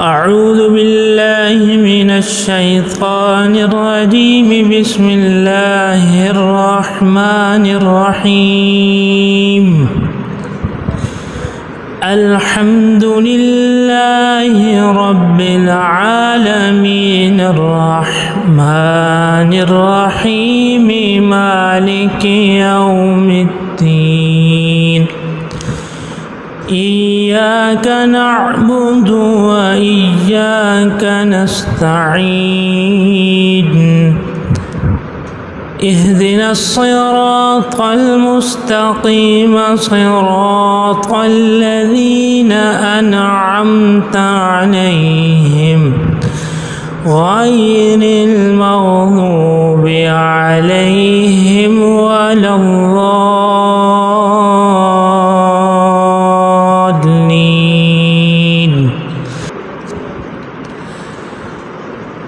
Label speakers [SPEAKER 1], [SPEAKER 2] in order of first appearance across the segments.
[SPEAKER 1] أعوذ بالله من الشيطان الرجيم. بسم الله الرحمن الرحيم. الحمد لله رب العالمين. الرحمن الرحيم. مالك يوم الدين. إياك نعبد وإياك نستعين. اهدنا الصراط المستقيم صراط الذين أنعمت عليهم. غير المغضوب عليهم ولا الضالين.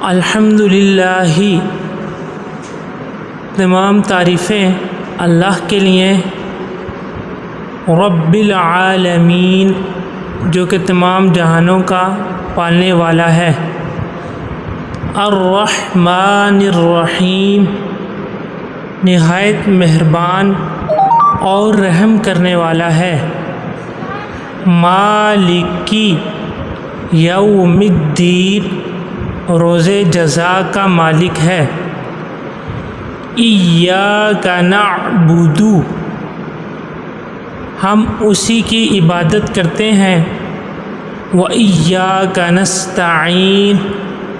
[SPEAKER 1] الحمد للہ تمام تعریفیں اللہ کے لیے۔ رب العالمین جو کہ تمام جہانوں کا پالنے والا ہے۔ الرحمن الرحیم نہایت مہربان اور رحم کرنے والا ہے۔ مالکی یوم الدین روز جزا کا مالک ہے۔ ایاک نعبد ہم اسی کی عبادت کرتے ہیں۔ و ایاک نستعین۔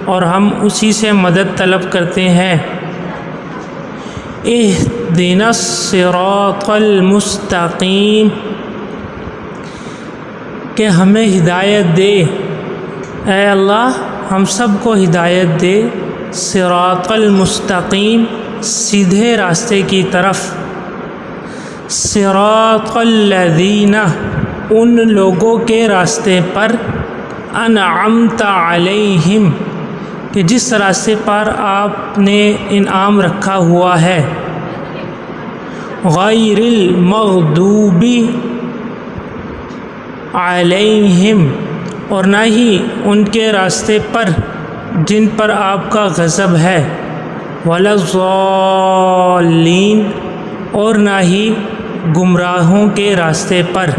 [SPEAKER 1] اور ہم اسی سے مدد طلب کرتے ہیں۔ اہدنا الصراط المستقیم۔ کہ ہمیں ہدایت دے۔ اے اللہ ہم سب کو ہدایت دے صراط المستقیم، سیدھے راستے کی طرف۔ صراط الذین، ان لوگوں کے راستے پر انعمت علیہم، کہ جس راستے پر آپ نے انعام رکھا ہوا ہے۔ غیر المغضوبی علیہم اور نہ ہی ان کے راستے پر جن پر آپ کا غضب ہے۔ ولاضالین اور نہ ہی گمراہوں کے راستے پر۔